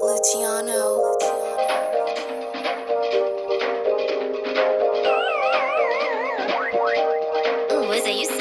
Luciano. Ooh, is it you?